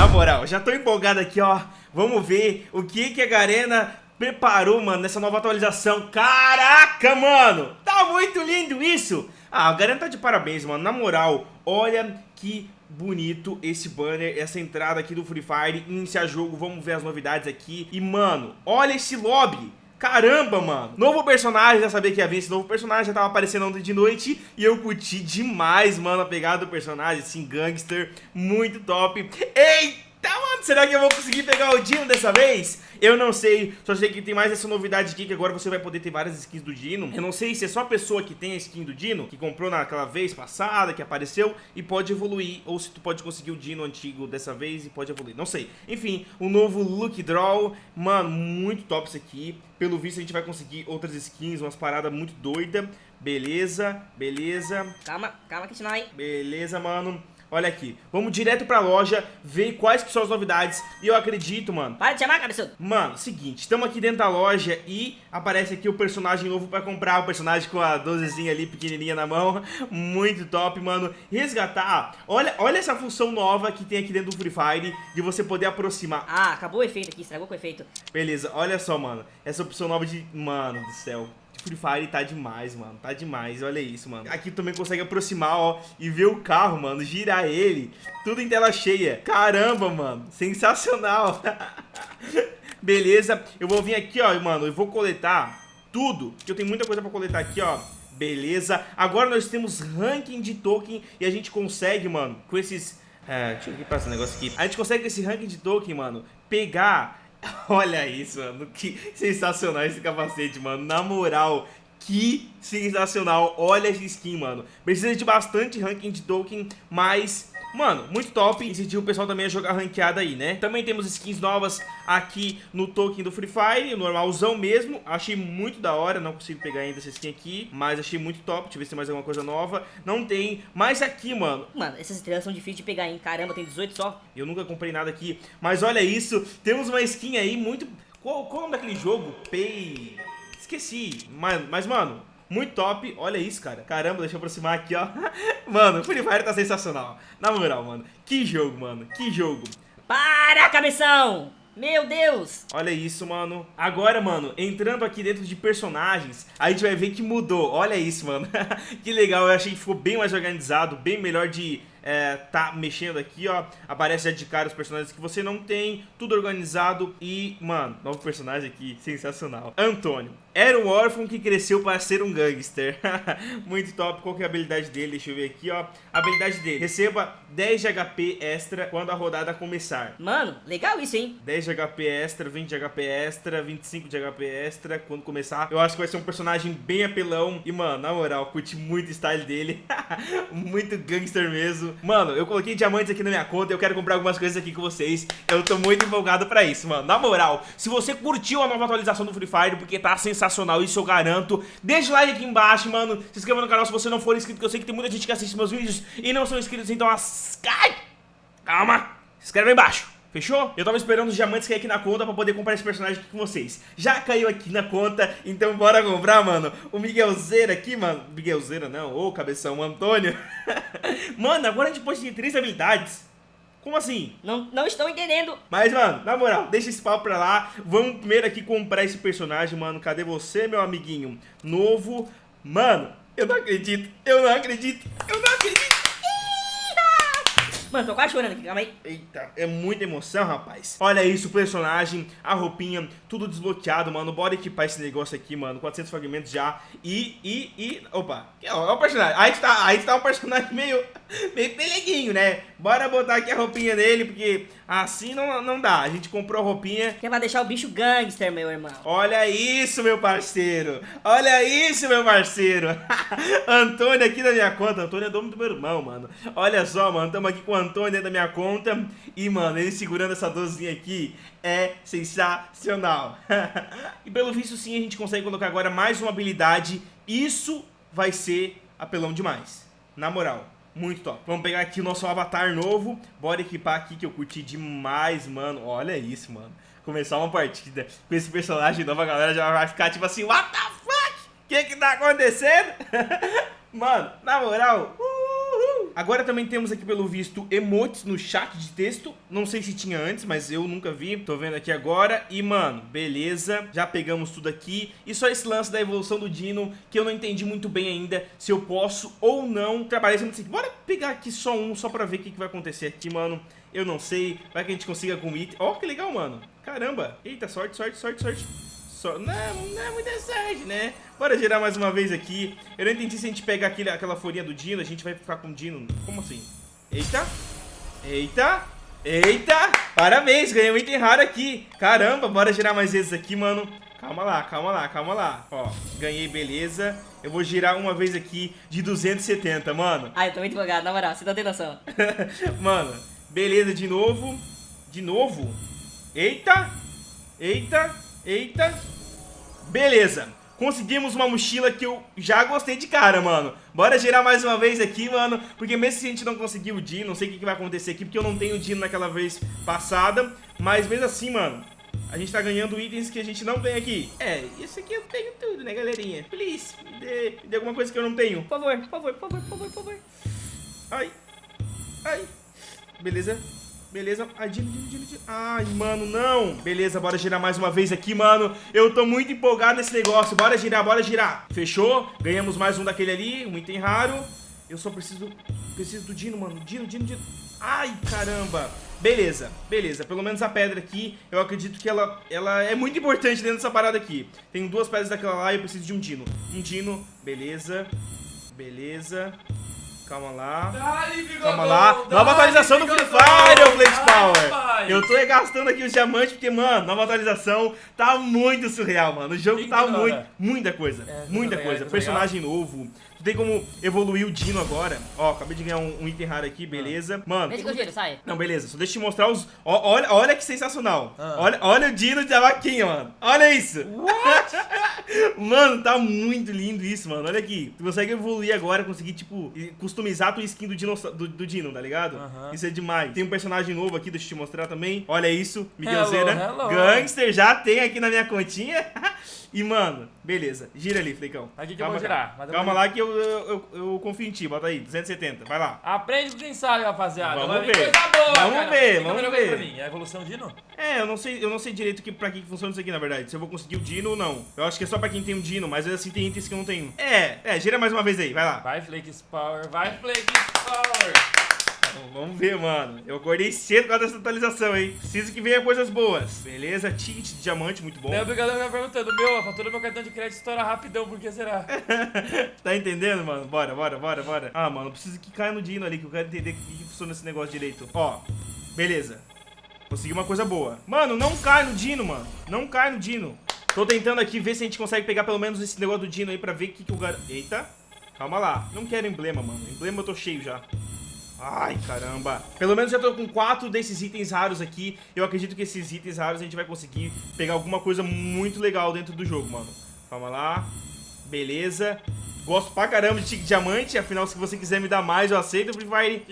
na moral, já tô empolgado aqui, ó. Vamos ver o que que a Garena preparou, mano, nessa nova atualização. Caraca, mano! Tá muito lindo isso! Ah, a Garena tá de parabéns, mano. Na moral, olha que bonito esse banner, essa entrada aqui do Free Fire, iniciar jogo, vamos ver as novidades aqui. E, mano, olha esse lobby! Caramba, mano. Novo personagem, já sabia que ia vir esse novo personagem, já tava aparecendo ontem de noite e eu curti demais, mano, a pegada do personagem, assim, gangster, muito top. Eita! Tá, mano, será que eu vou conseguir pegar o Dino dessa vez? Eu não sei, só sei que tem mais essa novidade aqui, que agora você vai poder ter várias skins do Dino. Eu não sei se é só a pessoa que tem a skin do Dino, que comprou naquela vez passada, que apareceu, e pode evoluir, ou se tu pode conseguir o Dino antigo dessa vez e pode evoluir, não sei. Enfim, o novo Look Draw, mano, muito top isso aqui. Pelo visto a gente vai conseguir outras skins, umas paradas muito doidas. Beleza, beleza. Calma, calma, Kishinai. Beleza, mano. Olha aqui, vamos direto pra loja, ver quais que são as novidades. E eu acredito, mano Para de chamar, cabeçudo. Mano, seguinte, estamos aqui dentro da loja e aparece aqui o personagem novo pra comprar. O personagem com a dozezinha ali, pequenininha na mão. Muito top, mano. Resgatar, olha, olha essa função nova que tem aqui dentro do Free Fire De você poder aproximar. Ah, acabou o efeito aqui, estragou com o efeito. Beleza, olha só, mano. Essa opção nova de... Mano do céu Free Fire tá demais, mano. Tá demais, olha isso, mano. Aqui também consegue aproximar, ó, e ver o carro, mano, girar ele. Tudo em tela cheia. Caramba, mano. Sensacional. Beleza, eu vou vir aqui, ó, mano, eu vou coletar tudo, que eu tenho muita coisa pra coletar aqui, ó. Beleza, agora nós temos ranking de token e a gente consegue, mano, com esses... É, deixa eu ver esse negócio aqui. A gente consegue com esse ranking de token, mano, pegar Olha isso, mano. Que sensacional esse capacete, mano. Na moral, que sensacional. Olha essa skin, mano. Precisa de bastante ranking de token, mas Mano, muito top. Incentiva o pessoal também a jogar ranqueada aí, né? Também temos skins novas aqui no token do Free Fire, normalzão mesmo. Achei muito da hora, não consigo pegar ainda essa skin aqui, mas achei muito top. Deixa eu ver se tem mais alguma coisa nova. Não tem. Mas aqui, mano... Mano, essas estrelas são difíceis de pegar, hein? Caramba, tem 18 só. Eu nunca comprei nada aqui. Mas olha isso, temos uma skin aí muito... Qual, qual é o nome daquele jogo? Pay... Esqueci. Mas, mas mano, muito top, olha isso, cara. Caramba, deixa eu aproximar aqui, ó. Mano, o Free Fire tá sensacional. Na moral, mano. Que jogo, mano. Que jogo. Para, cabeção! Meu Deus! Olha isso, mano. Agora, mano, entrando aqui dentro de personagens, a gente vai ver que mudou. Olha isso, mano. que legal, eu achei que ficou bem mais organizado, bem melhor de é, tá mexendo aqui, ó. Aparece já de cara os personagens que você não tem, tudo organizado e, mano, novo personagem aqui, sensacional. Antônio. Era um órfão que cresceu para ser um gangster. Muito top. Qual que é a habilidade dele? Deixa eu ver aqui, ó. A habilidade dele. Receba 10 de HP extra quando a rodada começar. Mano, legal isso, hein? 10 de HP extra, 20 de HP extra, 25 de HP extra quando começar. Eu acho que vai ser um personagem bem apelão. E, mano, na moral, curti muito o style dele. muito gangster mesmo. Mano, eu coloquei diamantes aqui na minha conta. Eu quero comprar algumas coisas aqui com vocês. Eu tô muito empolgado pra isso, mano. Na moral, se você curtiu a nova atualização do Free Fire, porque tá sensacional sensacional, isso eu garanto. Deixa o like aqui embaixo, mano. Se inscreva no canal se você não for inscrito, que eu sei que tem muita gente que assiste meus vídeos e não são inscritos, então... As... Calma, se inscreve aí embaixo. Fechou? Eu tava esperando os diamantes cair aqui na conta pra poder comprar esse personagem aqui com vocês. Já caiu aqui na conta, então bora comprar, mano. O Miguelzeira aqui, mano. Miguelzeira não, ô cabeção, o Antônio. mano, agora a gente pode ter três habilidades. Como assim? Não, não estou entendendo. Mas, mano, na moral, deixa esse papo pra lá. Vamos primeiro aqui comprar esse personagem, mano. Cadê você, meu amiguinho? Novo. Mano, eu não acredito. Eu não acredito. Eu não acredito. Mano, tô quase chorando aqui, calma aí. Eita, é muita emoção, rapaz. Olha isso, o personagem, a roupinha, tudo desbloqueado, mano. Bora equipar esse negócio aqui, mano. 400 fragmentos já. E, e, e... Opa, é o personagem. Aí tá, aí tá um personagem meio, meio peleguinho, né? Bora botar aqui a roupinha dele, porque assim não, não dá. A gente comprou a roupinha. Que vai deixar o bicho gangster, meu irmão. Olha isso, meu parceiro. Olha isso, meu parceiro. Antônio aqui na minha conta. Antônio é dono do meu irmão, mano. Olha só, mano. Tamo aqui com o Antônio dentro da minha conta. E, mano, ele segurando essa dozinha aqui é sensacional. e pelo visto, sim, a gente consegue colocar agora mais uma habilidade. Isso vai ser apelão demais. Na moral. Muito top. Vamos pegar aqui o nosso avatar novo. Bora equipar aqui que eu curti demais, mano. Olha isso, mano. Começar uma partida com esse personagem novo, a galera já vai ficar tipo assim, what the fuck? O que que tá acontecendo? mano, na moral, uhul. Agora também temos aqui, pelo visto, emotes no chat de texto. Não sei se tinha antes, mas eu nunca vi. Tô vendo aqui agora. E, mano, beleza. Já pegamos tudo aqui. E só esse lance da evolução do Dino, que eu não entendi muito bem ainda se eu posso ou não trabalhar esse assim. Bora pegar aqui só um, só pra ver o que, que vai acontecer aqui, mano. Eu não sei. Vai que a gente consiga com item. Ó, oh, que legal, mano. Caramba. Eita, sorte, sorte, sorte, sorte. So... Não, não é muita sorte, né? Bora girar mais uma vez aqui. Eu não entendi se a gente pegar aquele, aquela folhinha do Dino, a gente vai ficar com o Dino. Como assim? Eita. Eita. Eita. Parabéns, ganhei um item raro aqui. Caramba, bora girar mais vezes aqui, mano. Calma lá, calma lá, calma lá. Ó, ganhei, beleza. Eu vou girar uma vez aqui de 270, mano. Ai, eu tô muito empolgado, na moral, você não tem noção. mano, beleza, de novo. De novo. Eita. Eita. Eita. Beleza. Conseguimos uma mochila que eu já gostei de cara, mano. Bora girar mais uma vez aqui, mano. Porque mesmo se a gente não conseguir o Dino, não sei o que, vai acontecer aqui, porque eu não tenho o Dino naquela vez passada. Mas mesmo assim, mano, a gente tá ganhando itens que a gente não tem aqui. É, isso aqui eu tenho tudo, né, galerinha? Please, me dê, me dê alguma coisa que eu não tenho. Por favor, por favor, por favor, por favor, por favor. Ai, ai. Beleza. Beleza. Dino, Dino, Dino. Ai, mano, não. Beleza, bora girar mais uma vez aqui, mano. Eu tô muito empolgado nesse negócio. Bora girar, bora girar. Fechou? Ganhamos mais um daquele ali, um item raro. Eu só preciso... Preciso do Dino, mano. Dino, Dino, Dino. Ai, caramba. Beleza, beleza. Pelo menos a pedra aqui, eu acredito que ela, ela é muito importante dentro dessa parada aqui. Tenho duas pedras daquela lá e eu preciso de um Dino. Um Dino, beleza. Beleza. Calma lá. Calma lá. Nova atualização do Free Fire, o Blade Power. Eu tô gastando aqui os diamantes porque, mano, nova atualização tá muito surreal, mano. O jogo tá muito. Muita coisa. É, muita coisa. Personagem novo. Tu tem como evoluir o Dino agora. Ó, acabei de ganhar um, um item raro aqui, beleza. Mano. Deixa que eu giro, sai. Não, beleza. Só deixa eu te mostrar os. Ó, olha, olha que sensacional. Ah. Olha, olha o Dino de vaquinha, mano. Olha isso. What? mano, tá muito lindo isso, mano. Olha aqui. Tu consegue evoluir agora, conseguir, tipo, customizar a tua skin do Dino, do, do Dino tá ligado? Isso é demais. Tem um personagem novo aqui, deixa eu te mostrar também. Olha isso, Miguelzeira. Gangster já tem aqui na minha continha. E, mano, beleza. Gira ali, Fleicão. Aqui que calma, eu vou girar. Calma lá que eu, eu, eu, eu, confio em ti. Bota aí, 270. Vai lá. Aprende com quem sabe, rapaziada. Vamos ver. Boa, vamos cara. ver, vamos ver. Mim. É a evolução Dino? É, eu não sei, eu não sei direito que, pra que funciona isso aqui, na verdade. Se eu vou conseguir o Dino ou não. Eu acho que é só pra quem tem um Dino, mas assim tem itens que eu não tenho. É, é, gira mais uma vez aí, vai lá. Vai, Flakes Power, vai, Flakes Power. Vamos ver, mano. Eu acordei cedo com essa atualização, hein? Preciso que venha coisas boas. Beleza, ticket de diamante, muito bom. Meu obrigado me perguntando, meu, a fatura do meu cartão de crédito estoura rapidão, por que será? tá entendendo, mano? Bora, bora, bora, bora. Ah, mano, preciso que caia no Dino ali, que eu quero entender que funciona esse negócio direito. Ó, beleza. Consegui uma coisa boa. Mano, não cai no Dino, mano. Não cai no Dino. Tô tentando aqui ver se a gente consegue pegar pelo menos esse negócio do Dino aí pra ver o que, que o gar... Eita. Calma lá. Não quero emblema, mano. Emblema eu tô cheio já. Ai, caramba. Pelo menos já tô com quatro desses itens raros aqui. Eu acredito que esses itens raros a gente vai conseguir pegar alguma coisa muito legal dentro do jogo, mano. Calma lá. Beleza. Gosto pra caramba de Tique Diamante, afinal, se você quiser me dar mais, eu aceito. Free Fire.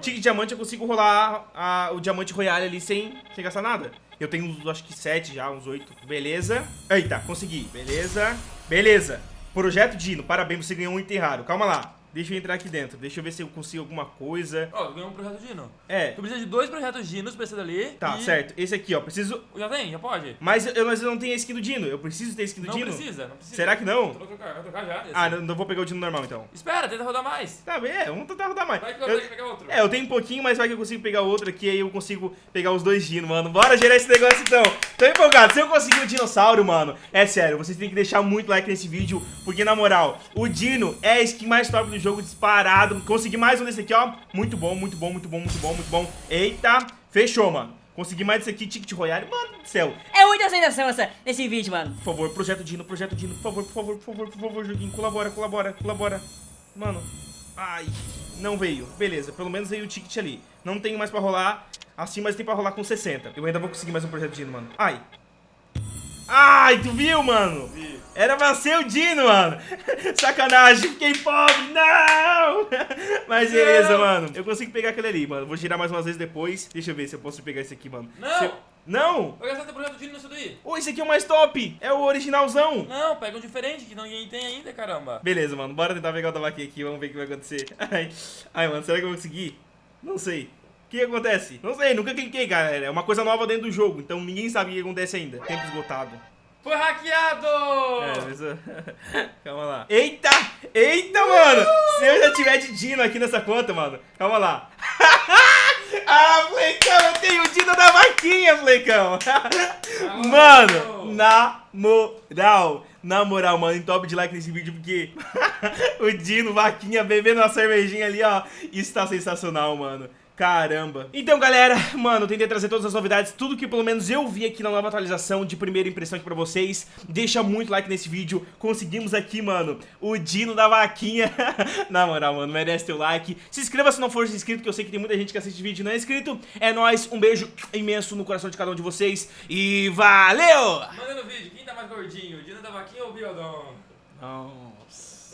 Tique Diamante eu consigo rolar a, o Diamante Royale ali sem, sem gastar nada. Eu tenho, acho que sete já, uns oito. Beleza. Eita, consegui. Beleza. Beleza. Projeto Dino, parabéns, você ganhou um item raro. Calma lá. Deixa eu entrar aqui dentro. Deixa eu ver se eu consigo alguma coisa. Ó, oh, ganhou um projeto Dino. É. Tu precisa de dois projetos Dinos pra esse dali. Tá, e... certo. Esse aqui, ó. Preciso. Já tem, já pode. Mas eu, mas eu não tenho a skin do Dino. Eu preciso ter a skin do não Dino? Não precisa, não precisa. Será que não? vou trocar, vou trocar já. Ah, não, não, vou pegar o Dino normal então. Espera, tenta rodar mais. Tá bem, é, vamos tentar rodar mais. Vai que eu, eu tenho que pegar outro. É, eu tenho um pouquinho, mas vai que eu consigo pegar outro aqui. Aí eu consigo pegar os dois Dino, mano. Bora gerar esse negócio então. Tô empolgado. Se eu conseguir o dinossauro, mano, é sério. Vocês têm que deixar muito like nesse vídeo. Porque na moral, o Dino é a skin mais top do jogo disparado Consegui mais um desse aqui, ó. Muito bom, muito bom, muito bom, muito bom, muito bom. Eita, fechou, mano. Consegui mais desse aqui, Ticket Royale. Mano do céu. É muita sensação essa, nesse vídeo, mano. Por favor, projeto Dino, projeto Dino. Por favor, por favor, por favor, por favor, joguinho. Colabora, colabora, colabora. Mano. Ai, não veio. Beleza, pelo menos veio o ticket ali. Não tenho mais pra rolar assim, mas tem pra rolar com 60. Eu ainda vou conseguir mais um projeto Dino, mano. Ai. Ai, tu viu, mano? Vi. Era pra ser o Dino, mano. Sacanagem, fiquei pobre. Não! Mas beleza, não. mano. Eu consigo pegar aquele ali, mano. Vou girar mais umas vezes depois. Deixa eu ver se eu posso pegar esse aqui, mano. Não! Se... Não? Vai gastar teu projeto Dino nisso daí? Ô, esse aqui é o mais top. É o originalzão. Não, pega um diferente que ninguém tem ainda, caramba. Beleza, mano. Bora tentar pegar o da vaquinha aqui. Vamos ver o que vai acontecer. Ai, ai, mano. Será que eu vou conseguir? Não sei. O que acontece? Não sei. Nunca cliquei, galera. É uma coisa nova dentro do jogo. Então ninguém sabe o que acontece ainda. Tempo esgotado. Foi hackeado! É, mas... Calma lá. Eita! Eita, mano! Se eu já tiver de Dino aqui nessa conta, mano. Calma lá. ah, Flecão, eu tenho o Dino da vaquinha, Flecão. mano, na moral. Na moral, mano, em top de like nesse vídeo, porque o Dino, vaquinha, bebendo uma cervejinha ali, ó. Está sensacional, mano. Caramba. Então, galera, mano, tentei trazer todas as novidades, tudo que pelo menos eu vi aqui na nova atualização de primeira impressão aqui pra vocês. Deixa muito like nesse vídeo. Conseguimos aqui, mano, o Dino da vaquinha. na moral, mano, merece teu like. Se inscreva se não for inscrito, que eu sei que tem muita gente que assiste vídeo e não é inscrito. É nóis, um beijo imenso no coração de cada um de vocês e valeu! Manda no vídeo, quem tá mais gordinho? Dino da vaquinha ou o biodão? Não.